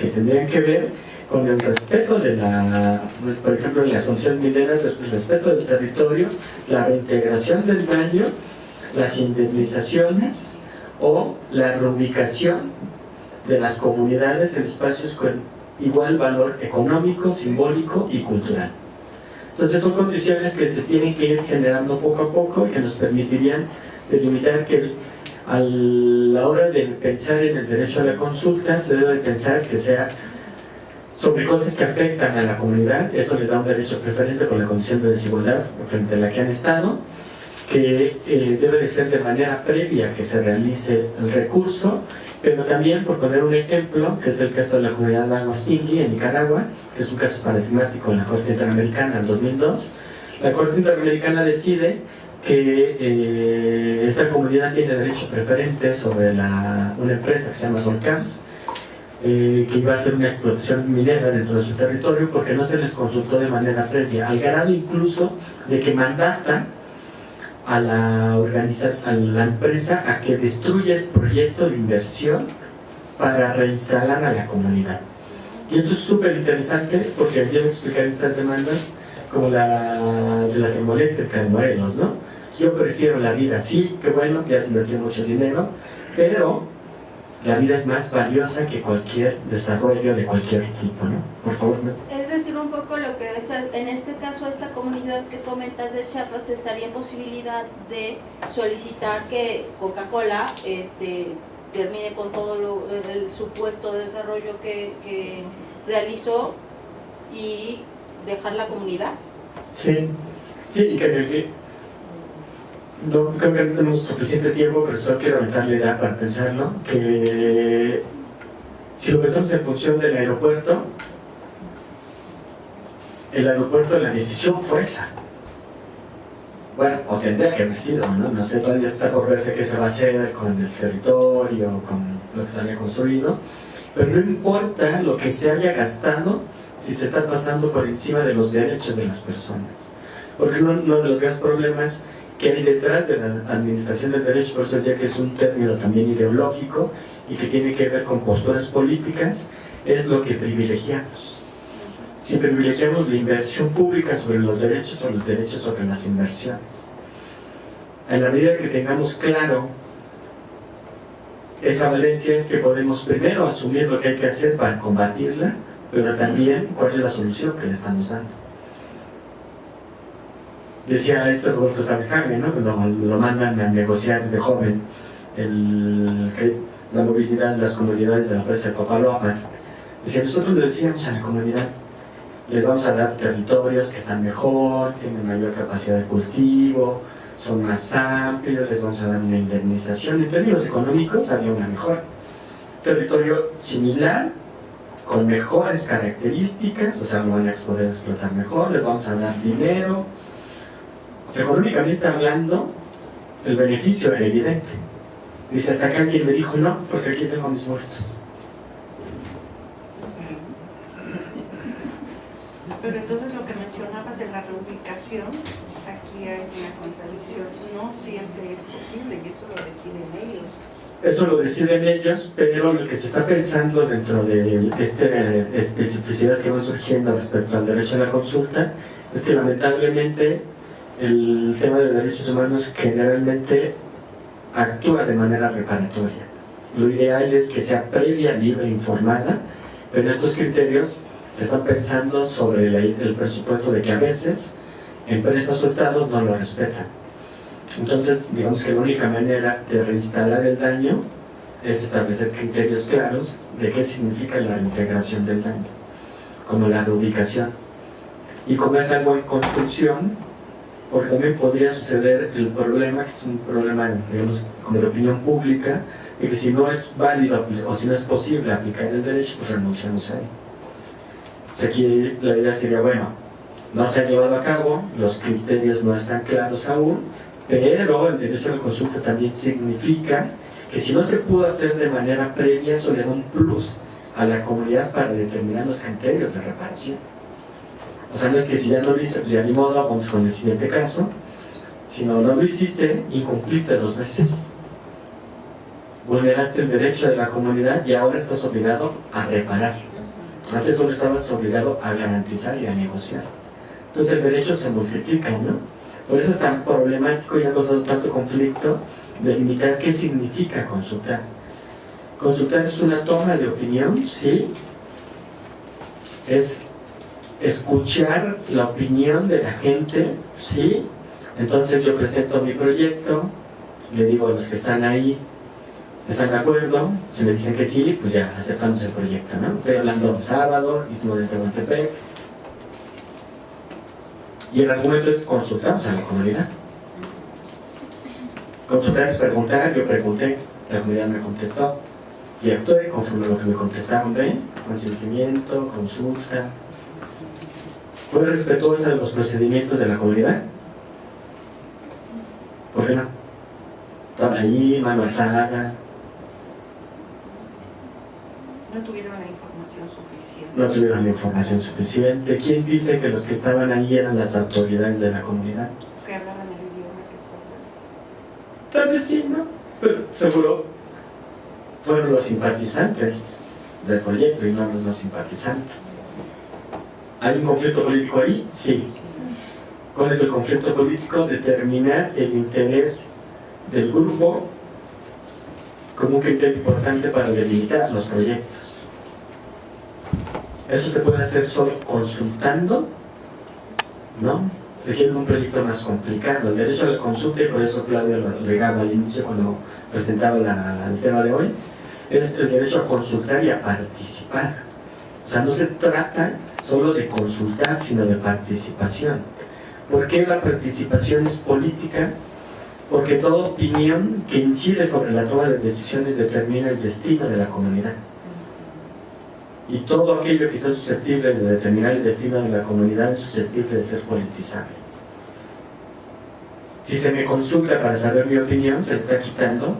que tendrían que ver con el respeto de la, por ejemplo, en las funciones mineras, el respeto del territorio, la reintegración del daño, las indemnizaciones o la reubicación de las comunidades en espacios con igual valor económico, simbólico y cultural. Entonces son condiciones que se tienen que ir generando poco a poco y que nos permitirían delimitar que a la hora de pensar en el derecho a la consulta se debe pensar que sea sobre cosas que afectan a la comunidad, eso les da un derecho preferente por la condición de desigualdad frente a la que han estado, que eh, debe de ser de manera previa que se realice el recurso, pero también, por poner un ejemplo, que es el caso de la comunidad Lagos-Tingui en Nicaragua, que es un caso paradigmático en la Corte Interamericana en 2002, la Corte Interamericana decide que eh, esta comunidad tiene derecho preferente sobre una empresa que se llama Solcams, eh, que iba a hacer una explotación minera dentro de su territorio porque no se les consultó de manera previa, al grado incluso de que mandata a la, a la empresa a que destruya el proyecto de inversión para reinstalar a la comunidad. Y esto es súper interesante porque yo voy a explicar estas demandas como la de la termoeléctrica de Morelos, ¿no? Yo prefiero la vida, sí, qué bueno, ya se invirtió mucho dinero, pero la vida es más valiosa que cualquier desarrollo de cualquier tipo, ¿no? Por favor. Es decir, un poco lo que en este caso esta comunidad que comentas de Chiapas estaría en posibilidad de solicitar que Coca-Cola este, termine con todo lo, el supuesto desarrollo que, que realizó y dejar la comunidad. Sí, sí, y que no creo que no tenemos suficiente tiempo, pero solo quiero aumentar la idea para pensarlo, que si lo pensamos en función del aeropuerto, el aeropuerto, la decisión fue esa. Bueno, o tendría que haber sido, ¿no? No sé, todavía está por verse qué se va a hacer con el territorio, con lo que se haya construido, pero no importa lo que se haya gastado si se está pasando por encima de los derechos de las personas. Porque uno de los grandes problemas que hay detrás de la administración del derecho, por eso decía que es un término también ideológico y que tiene que ver con posturas políticas, es lo que privilegiamos. Si privilegiamos la inversión pública sobre los derechos o los derechos sobre las inversiones. En la medida que tengamos claro esa valencia es que podemos primero asumir lo que hay que hacer para combatirla, pero también cuál es la solución que le estamos dando decía este Rodolfo Sabajame, ¿no? cuando lo mandan a negociar de joven el, la movilidad de las comunidades de la empresa de Papaloapan, decía, nosotros le decíamos a la comunidad, les vamos a dar territorios que están mejor, tienen mayor capacidad de cultivo, son más amplios, les vamos a dar una indemnización. En términos económicos había una mejor. Territorio similar, con mejores características, o sea, lo van a poder explotar mejor, les vamos a dar dinero, económicamente hablando, el beneficio era evidente. Dice, hasta acá alguien me dijo no, porque aquí tengo mis muertos. Pero entonces lo que mencionabas de la reubicación, aquí hay una contradicción. No si es que es posible, y eso lo deciden ellos. Eso lo deciden ellos, pero lo que se está pensando dentro de este especificidades que van surgiendo respecto al derecho a la consulta es que lamentablemente el tema de los derechos humanos generalmente actúa de manera reparatoria. Lo ideal es que sea previa, libre, informada, pero estos criterios se están pensando sobre el presupuesto de que a veces empresas o estados no lo respetan. Entonces, digamos que la única manera de reinstalar el daño es establecer criterios claros de qué significa la integración del daño, como la reubicación. Y como es algo en construcción, porque también podría suceder el problema, que es un problema, digamos, de opinión pública, de que si no es válido o si no es posible aplicar el derecho, pues renunciamos a él. aquí la idea sería, bueno, no se ha llevado a cabo, los criterios no están claros aún, pero el derecho a la consulta también significa que si no se pudo hacer de manera previa, eso le da un plus a la comunidad para determinar los criterios de reparación. O sea, no es que si ya no lo hice, pues ya ni modo, vamos con el siguiente caso. Si no, lo hiciste, incumpliste dos veces. Vulneraste el derecho de la comunidad y ahora estás obligado a reparar. Antes solo estabas obligado a garantizar y a negociar. Entonces el derecho se multiplica, ¿no? Por eso es tan problemático y ha causado tanto conflicto delimitar qué significa consultar. Consultar es una toma de opinión, ¿sí? Es escuchar la opinión de la gente, ¿sí? Entonces yo presento mi proyecto, le digo a los que están ahí, ¿están de acuerdo? Si me dicen que sí, pues ya aceptamos el proyecto, ¿no? Estoy hablando sábado, Istmo de Tehuantepec, y el argumento es consultamos a la comunidad. Consultar es preguntar, yo pregunté, la comunidad me contestó y actué conforme a lo que me contestaron de consentimiento, consulta. ¿Fue respetuosa de los procedimientos de la comunidad? ¿Por qué no? Estaba ahí, mano alzada. No tuvieron la información suficiente. No tuvieron la información suficiente. ¿Quién dice que los que estaban ahí eran las autoridades de la comunidad? Que hablaban el idioma que. Tal vez sí, ¿no? Pero seguro fueron los simpatizantes del proyecto y no los no simpatizantes. ¿Hay un conflicto político ahí? Sí. ¿Cuál es el conflicto político? Determinar el interés del grupo como un criterio importante para delimitar los proyectos. Eso se puede hacer solo consultando, ¿no? Requiere un proyecto más complicado. El derecho a la consulta, y por eso Claudia lo agregaba al inicio cuando presentaba el tema de hoy, es el derecho a consultar y a participar. O sea, no se trata solo de consultar, sino de participación. ¿Por qué la participación es política? Porque toda opinión que incide sobre la toma de decisiones determina el destino de la comunidad. Y todo aquello que está susceptible de determinar el destino de la comunidad es susceptible de ser politizable. Si se me consulta para saber mi opinión, se está quitando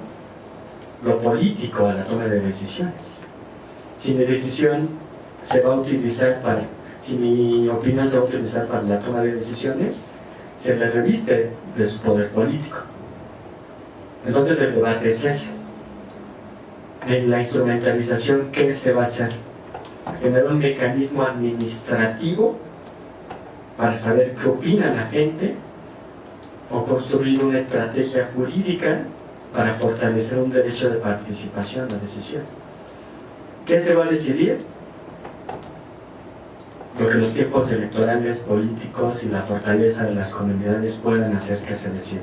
lo político a la toma de decisiones. Si mi decisión se va a utilizar para, si mi opinión se va a utilizar para la toma de decisiones, se le reviste de su poder político. Entonces el debate es ese. En la instrumentalización, ¿qué se va a hacer? Generar un mecanismo administrativo para saber qué opina la gente o construir una estrategia jurídica para fortalecer un derecho de participación a la decisión. ¿Qué se va a decidir? Lo que los tiempos electorales, políticos y la fortaleza de las comunidades puedan hacer que se decida.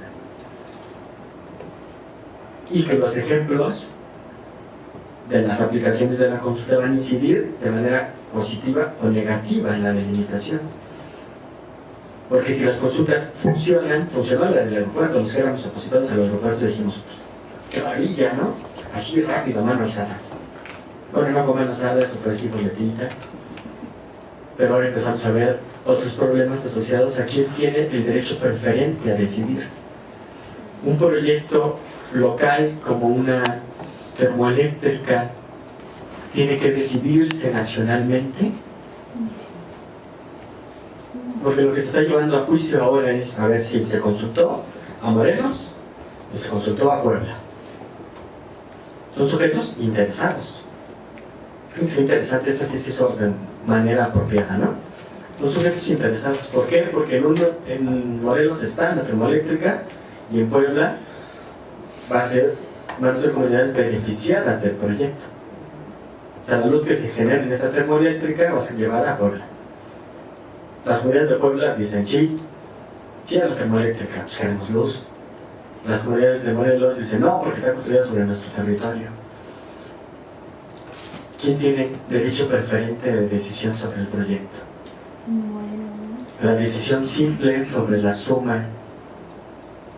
Y que los ejemplos de las aplicaciones de la consulta van a incidir de manera positiva o negativa en la delimitación. Porque si las consultas funcionan, funcionó la del aeropuerto, los que éramos opositores al aeropuerto dijimos, pues, qué maravilla, ¿no? Así rápido, mano alzada. Bueno, no fue mano alzada, eso fue así boletinita. Pero ahora empezamos a ver otros problemas asociados a quién tiene el derecho preferente a decidir. Un proyecto local como una termoeléctrica tiene que decidirse nacionalmente porque lo que se está llevando a juicio ahora es a ver si se consultó a Morelos y se consultó a Puebla. Son sujetos interesados. Creo que es interesante, hizo de manera apropiada, ¿no? Son sujetos interesados. ¿Por qué? Porque en, en Morelos está la termoeléctrica y en Puebla va a ser, van a ser comunidades beneficiadas del proyecto. O sea, la luz que se genera en esta termoeléctrica va a ser llevada a Puebla. Las comunidades de Puebla dicen sí, sí a la termoeléctrica, pues queremos luz. Las comunidades de Morelos dicen no, porque está construida sobre nuestro territorio. ¿Quién tiene derecho preferente de decisión sobre el proyecto? La decisión simple sobre la suma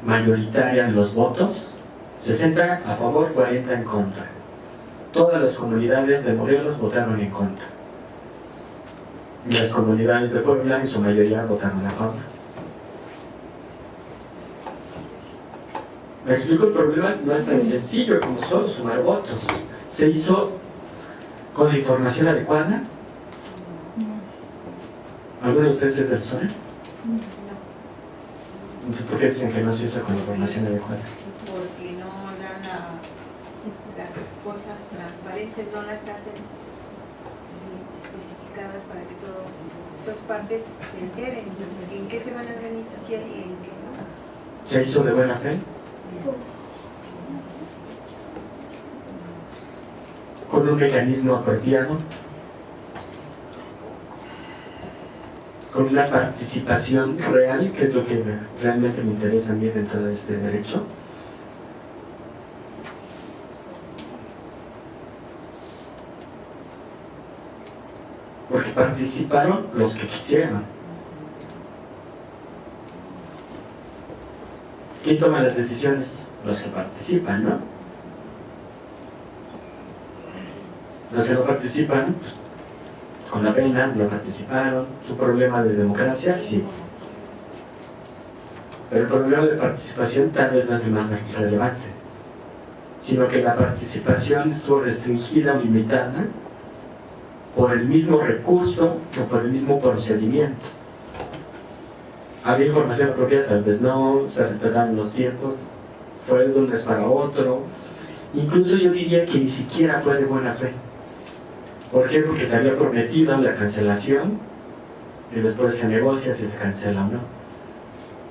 mayoritaria de los votos, 60 a favor, 40 en contra. Todas las comunidades de Morelos votaron en contra. Y las comunidades de Puebla en su mayoría votaron a favor. Me explico, el problema no es tan sencillo como solo sumar votos. Se hizo con la información adecuada. ¿Alguno de ustedes es del PSOE? Entonces, ¿por qué dicen que no se hizo con la información adecuada? Porque no dan la- las cosas transparentes, no las hacen bien comunicadas para que todas esas partes se enteren en qué se van a beneficiar y en qué no. ¿Se hizo de buena fe? ¿Con un mecanismo apropiado? ¿Con una participación real, que es lo que me- realmente me interesa a mí dentro de este derecho? Porque participaron los que quisieron. ¿Quién toma las decisiones? Los que participan, ¿no? Los que no participan, pues, con la pena, no participaron. Su problema de democracia, sí. Pero el problema de participación tal vez no es el más relevante, sino que la participación estuvo restringida o limitada por el mismo recurso o por el mismo procedimiento. Había información apropiada, tal vez no, se respetaron los tiempos, fue de un mes para otro. Incluso yo diría que ni siquiera fue de buena fe. ¿Por qué? Porque se había prometido la cancelación y después se negocia si se cancela o no.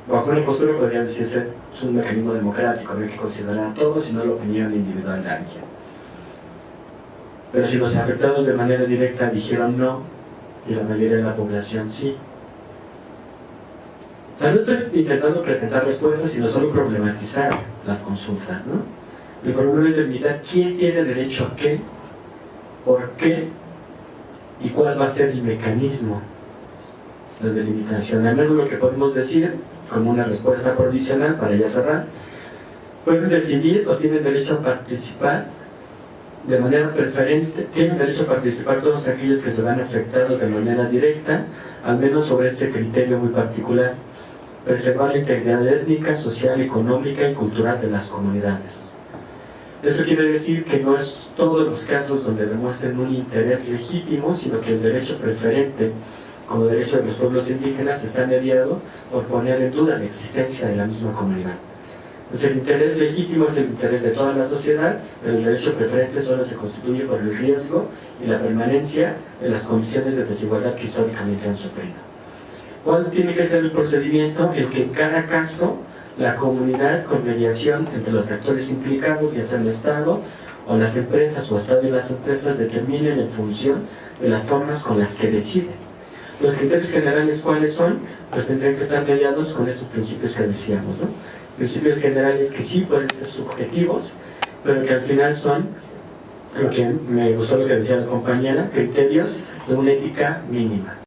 Bajo una postura podría decirse es un mecanismo democrático, no hay que considerar a todos y no la opinión individual de alguien. Pero si los afectados de manera directa dijeron no y la mayoría de la población sí, o sea, no estoy intentando presentar respuestas, sino solo problematizar las consultas, ¿no? El problema es delimitar quién tiene derecho a qué, por qué y cuál va a ser el mecanismo de delimitación. Al menos lo que podemos decir, como una respuesta provisional para ya cerrar, pueden decidir o tienen derecho a participar de manera preferente, tienen derecho a participar todos aquellos que se van afectados de manera directa, al menos sobre este criterio muy particular preservar la integridad étnica, social, económica y cultural de las comunidades. Eso quiere decir que no es todos los casos donde demuestren un interés legítimo, sino que el derecho preferente, como derecho de los pueblos indígenas, está mediado por poner en duda la existencia de la misma comunidad. Entonces el interés legítimo es el interés de toda la sociedad, pero el derecho preferente solo se constituye por el riesgo y la permanencia de las condiciones de desigualdad que históricamente han sufrido. ¿Cuál tiene que ser el procedimiento? El que en cada caso la comunidad con mediación entre los actores implicados, ya sea el Estado o las empresas o Estado y las empresas determinen en función de las formas con las que deciden. Los criterios generales cuáles son, pues tendrían que estar mediados con estos principios que decíamos, ¿no? Principios generales que sí pueden ser subjetivos, pero que al final son, lo que me gustó lo que decía la compañera, criterios de una ética mínima.